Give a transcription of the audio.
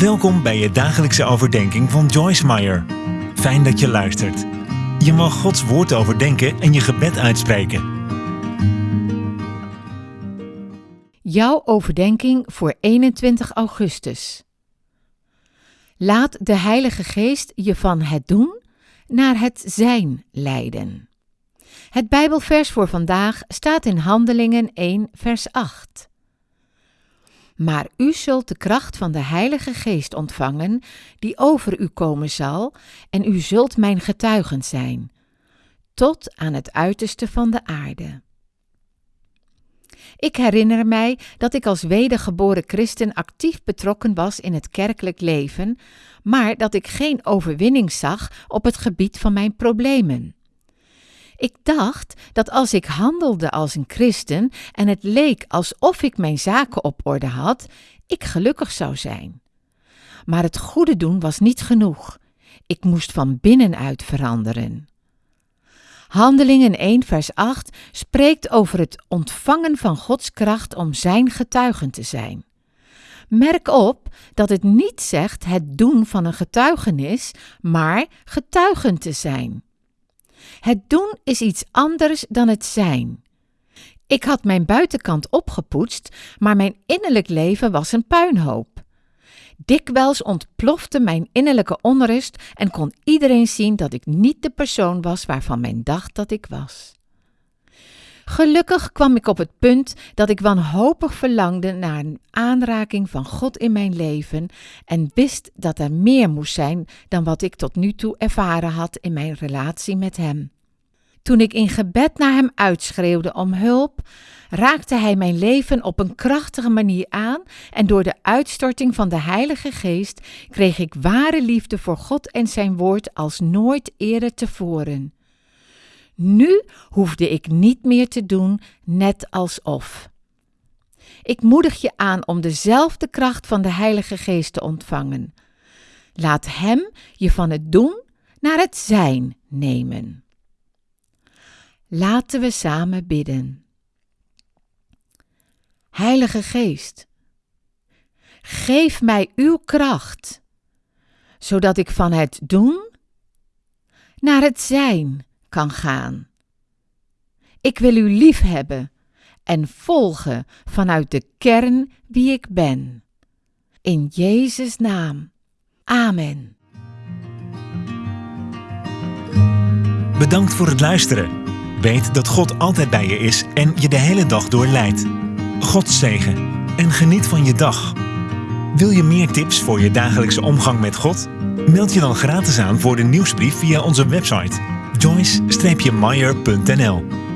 Welkom bij je dagelijkse overdenking van Joyce Meyer. Fijn dat je luistert. Je mag Gods woord overdenken en je gebed uitspreken. Jouw overdenking voor 21 augustus. Laat de Heilige Geest je van het doen naar het zijn leiden. Het Bijbelvers voor vandaag staat in Handelingen 1, vers 8. Maar u zult de kracht van de Heilige Geest ontvangen, die over u komen zal, en u zult mijn getuigen zijn, tot aan het uiterste van de aarde. Ik herinner mij dat ik als wedergeboren christen actief betrokken was in het kerkelijk leven, maar dat ik geen overwinning zag op het gebied van mijn problemen. Ik dacht dat als ik handelde als een christen en het leek alsof ik mijn zaken op orde had, ik gelukkig zou zijn. Maar het goede doen was niet genoeg. Ik moest van binnenuit veranderen. Handelingen 1, vers 8 spreekt over het ontvangen van Gods kracht om Zijn getuigen te zijn. Merk op dat het niet zegt het doen van een getuigenis, maar getuigen te zijn. Het doen is iets anders dan het zijn. Ik had mijn buitenkant opgepoetst, maar mijn innerlijk leven was een puinhoop. Dikwijls ontplofte mijn innerlijke onrust en kon iedereen zien dat ik niet de persoon was waarvan men dacht dat ik was. Gelukkig kwam ik op het punt dat ik wanhopig verlangde naar een aanraking van God in mijn leven en wist dat er meer moest zijn dan wat ik tot nu toe ervaren had in mijn relatie met Hem. Toen ik in gebed naar Hem uitschreeuwde om hulp, raakte Hij mijn leven op een krachtige manier aan en door de uitstorting van de Heilige Geest kreeg ik ware liefde voor God en Zijn Woord als nooit eerder tevoren. Nu hoefde ik niet meer te doen, net alsof. Ik moedig je aan om dezelfde kracht van de Heilige Geest te ontvangen. Laat Hem je van het doen naar het zijn nemen. Laten we samen bidden. Heilige Geest, geef mij uw kracht, zodat ik van het doen naar het zijn kan gaan. Ik wil u lief hebben en volgen vanuit de kern wie ik ben. In Jezus' naam. Amen. Bedankt voor het luisteren. Weet dat God altijd bij je is en je de hele dag door leidt. God zegen en geniet van je dag. Wil je meer tips voor je dagelijkse omgang met God? Meld je dan gratis aan voor de nieuwsbrief via onze website joyce-meyer.nl